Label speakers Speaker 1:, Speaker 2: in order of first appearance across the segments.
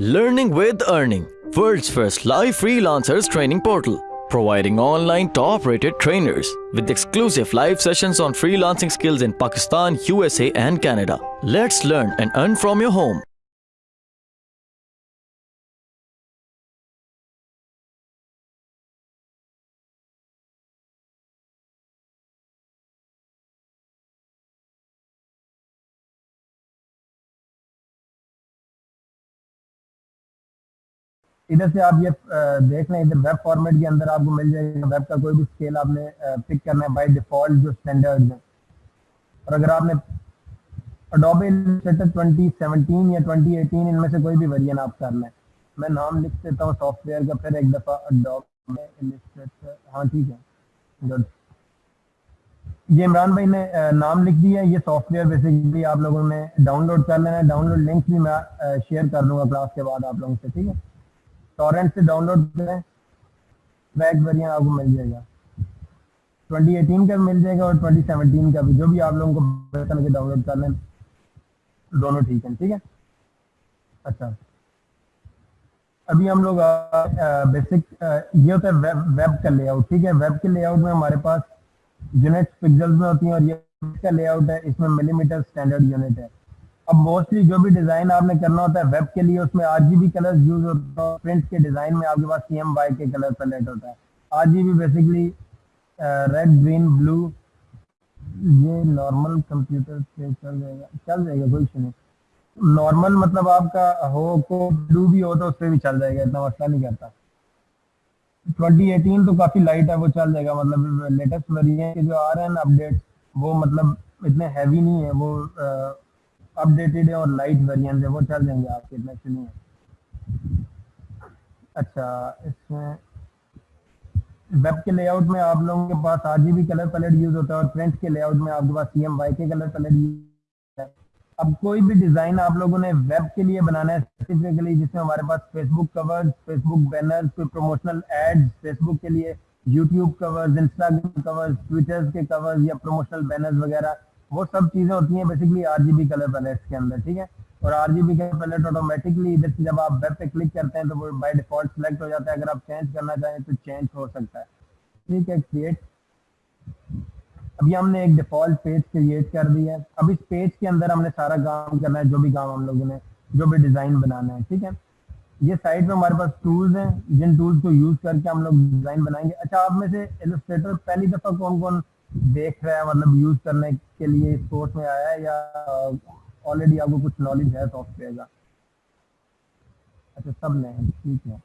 Speaker 1: Learning with Earning, world's first live freelancers training portal, providing online top rated trainers with exclusive live sessions on freelancing skills in Pakistan, USA, and Canada. Let's learn and earn from your home.
Speaker 2: ادھر سے آپ یہ دیکھ لیں، ادھر web format کے اندر آپ کو مل جائے گا۔ ویب کا کوئی بھی اسکیل آپ نے پک کرنا ہے بائی ڈیفالٹ جو اسٹینڈرڈ ہیں اور اگر آپ نے اڈوبے ٹوئنٹی سیونٹین یا ٹوئنٹی ایٹین ان میں سے کوئی بھی ورژن آپ کر لیں میں نام لکھ دیتا ہوں سافٹ ویئر کا، پھر ایک دفعہ ہاں ٹھیک ہے۔ گڈ یہ عمران بھائی نے نام لکھ دیا ہے۔ یہ سافٹ ویئر بیسکلی آپ لوگوں نے ڈاؤن لوڈ کر لینا ہے۔ ڈاؤن لوڈ لنک بھی میں شیئر کر دوں گا کلاس کے بعد آپ لوگوں سے، ٹھیک ہے۔ ٹورنٹ سے ڈاؤن لوڈ کریں بیک ویریئن آپ کو مل جائے گا۔ ٹوئنٹی ایٹین کا مل جائے گا اور ٹوئنٹی سیونٹین کا بھی۔ جو بھی آپ لوگوں کو بہتر کے ڈاؤن لوڈ کر لیں، دونوں ٹھیک ہیں، ٹھیک ہے؟ اچھا۔ ابھی ہم لوگ بیسک یہ ہوتا ہے ویب کا لے آؤٹ ٹھیک ہے؟ ویب کے لے آؤٹ میں ہمارے پاس یونٹ پکزل میں ہوتی ہیں اور یہ کا لے آؤٹ ہے، اس میں ملی میٹر اسٹینڈرڈ یونٹ ہے۔ اب موسٹلی جو بھی ڈیزائن آپ نے کرنا ہوتا ہے ویب کے لیے، اس میں R G B colour use ہوتا ہے پرنٹ کے ڈیزائن میں آپ کے پاس C M Y K colour palette ہوتا ہے R G B basically red green blue یہ نارمل کمپیوٹر سے چل جائے گا۔ چل جائے گا، کوئی ایشو نہیں۔ نارمل مطلب آپ کا ہو کو بلو بھی ہو تو اس پہ بھی چل جائے گا، اتنا مسئلہ نہیں کرتا۔ ٹوینٹی ایٹین تو کافی لائٹ ہے، وہ چل جائے گا۔ مطلب لیٹسٹ ویریئنٹ کے جو آ رہے ہیں نا اپڈیٹ وہ مطلب اتنے ہیوی نہیں ہے وہ uh, اپڈیٹڈ ہے اور لائٹ ویریئنٹ ہے وہ چل جائیں گے آپ کے اتنا سنیے اچھا اس میں ویب کے لے آؤٹ میں آپ لوگوں کے پاس R G B colour palette use ہوتا ہے اور پرنٹ کے لے آؤٹ میں آپ کے پاس C M Y K colour palette use ہے۔ اب کوئی بھی ڈیزائن آپ لوگوں نے ویب کے لیے بنانا ہے اسپیسیفکلی جس میں ہمارے پاس Facebook cover Facebook banner کوئی پروموشنل ایڈ فیس بک کے لیے YouTube covers Instagram covers Twitter کے کورز یا پروموشنل بینرز وغیرہ۔ وہ سب چیزیں ہوتی ہیں basically R G B colour palettes کے اندر، ٹھیک ہے؟ اور R G B colour palette automatically ادھر سے جب آپ ویب پہ کلک کرتے ہیں تو وہ بائی ڈیفالٹ سلیکٹ ہو جاتا ہے۔ اگر آپ چینج کرنا چاہیں تو چینج ہو سکتا ہے۔ ٹھیک ہے کریٹ ابھی ہم نے ایک ڈیفالٹ پیج کریٹ کر دیا ہے۔ اب اس پیج کے اندر ہم نے سارا کام کرنا ہے، جو بھی کام ہم لوگوں نے، جو بھی ڈیزائن بنانا ہے، ٹھیک ہے؟ یہ سائٹ پہ ہمارے پاس ٹولز ہیں، جن ٹولز کو یوز کر کے ہم لوگ ڈیزائن بنائیں گے۔ اچھا آپ میں سے ایلوسٹریٹر پہلی دفعہ کون کون دیکھ رہا ہے مطلب یوز کرنے کے لیے اس کورس میں آیا ہے یا آلریڈی آپ کو کچھ نالج ہے سافٹ ویئر کا؟ اچھا سب نے ٹھیک ہے۔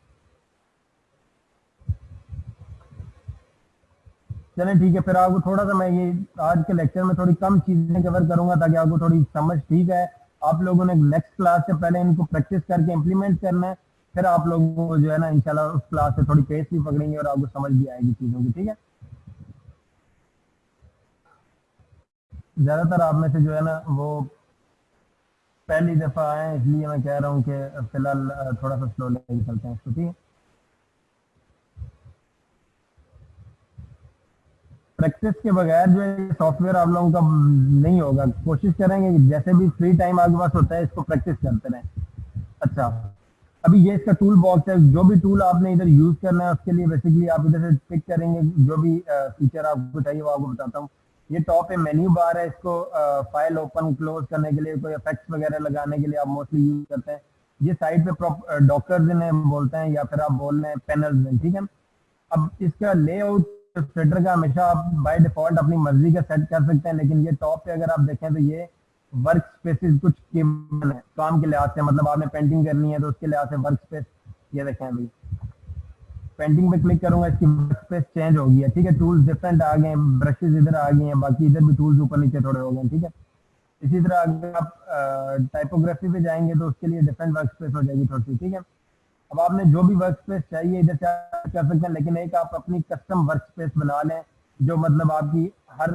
Speaker 2: چلیں ٹھیک ہے، پھر آپ کو تھوڑا سا میں یہ آج کے لیکچر میں تھوڑی کم چیزیں کور کروں گا تاکہ آپ کو تھوڑی سمجھ ٹھیک ہے۔ آپ لوگوں نے نیکسٹ کلاس سے پہلے ان کو پریکٹس کر کے امپلیمنٹ کرنا ہے، پھر آپ لوگوں کو جو ہے نا انشاءاللہ اس کلاس سے تھوڑی پیس بھی پکڑیں گے اور آپ کو سمجھ بھی آئے گی چیزوں کی، ٹھیک ہے۔ زیادہ تر آپ میں سے جو ہے نا وہ پہلی دفعہ آئے اس لیے میں کہہ رہا ہوں کہ فی الحال تھوڑا سا سلو لے کے چلتے ہیں۔ اس کو ٹھیک ہے پریکٹس کے بغیر جو ہے سافٹ ویئر آپ لوگوں کا نہیں ہوگا۔ کوشش کریں گے جیسے بھی فری ٹائم آپ کے پاس ہوتا ہے، اس کو پریکٹس کرتے رہیں۔ اچھا۔ ابھی یہ اس کا ٹول باکس ہے۔ جو بھی ٹول آپ نے ادھر یوز کرنا ہے، اس کے لیے بیسکلی آپ ادھر سے پک کریں گے۔ جو بھی فیچر آپ کو چاہیے وہ آپ کو بتاتا ہوں۔ یہ ٹاپ ہے مینیو بار ہے اس کو فائل اوپن کلوز کرنے کے لیے، کوئی افیکٹس وغیرہ لگانے کے لیے آپ موسٹلی یوز کرتے ہیں۔ یہ سائٹ پہ ڈاکٹرز انہیں بولتے ہیں یا پھر آپ بول رہے ہیں پینلز ٹھیک ہے اب اس کا لے آؤٹ سیٹر کا ہمیشہ آپ بائی ڈیفالٹ اپنی مرضی کا سیٹ کر سکتے ہیں، لیکن یہ ٹاپ پہ اگر آپ دیکھیں تو یہ ورک اسپیسز کچھ کام کے لحاظ سے مطلب آپ نے پینٹنگ کرنی ہے تو اس کے لحاظ سے ورک اسپیس یہ دیکھیں ابھی۔ پینٹنگ پہ کلک کروں گا، اس کی اسپیس چینج ہو گئی ہے، ٹھیک ہے؟ ٹولز ڈفرینٹ آ گئے ہیں برشز ادھر آ گئے ہیں، باقی ادھر بھی ٹولز اوپر نیچے تھوڑے ہو گئے ہیں، ٹھیک ہے؟ اسی طرح اگر آپ ٹائپوگرافی پہ جائیں گے تو اس کے لیے ڈفرینٹ ورک اسپیس ہو جائے گی تھوڑی سی، ٹھیک ہے؟ اب آپ نے جو بھی ورک اسپیس چاہیے، ادھر سے کر سکتے ہیں، لیکن ایک آپ اپنی کسٹم ورک اسپیس بنا لیں، جو مطلب آپ کی ہر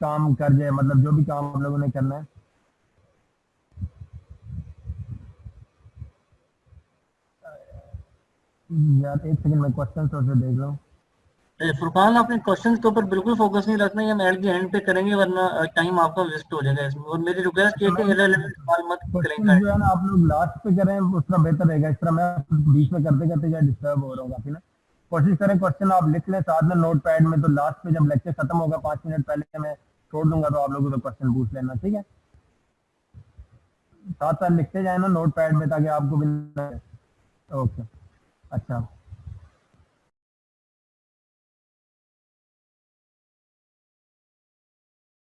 Speaker 2: کام کر جائے مطلب جو بھی کام آپ لوگوں نے کرنا ہے۔ یار ایک سیکنڈ میں کوشچن سے دیکھ لوں
Speaker 3: اے، فرقان اپنے کوشچنز کے اوپر بالکل فوکس نہیں رکھنا یہ ہم ایٹ دی اینڈ پہ کریں گے ورنہ ٹائم آپ کا ویسٹ ہو جائے گا اس میں۔ اور میری ریکویسٹ یہ کہ irrelevant سوال مت کریں
Speaker 2: کوشچن جو ہے نا آپ لوگ لاسٹ پہ کریں اس طرح بہتر رہے گا۔ اس طرح میں بیچ میں کرتے کرتے کیا ڈسٹرب ہو رہا ہوں کافی نا؟ کوشش کریں کوشچن آپ لکھ لیں ساتھ میں نوٹ پیڈ میں تو لاسٹ پہ جب لیکچر ختم ہوگا پانچ منٹ پہلے میں چھوڑ دوں گا تو آپ لوگوں کو کوشچن پوچھ لینا ٹھیک ہے؟ ساتھ ساتھ لکھتے جائیں نا نوٹ پیڈ میں تاکہ آپ کو بھی اوکے اچھا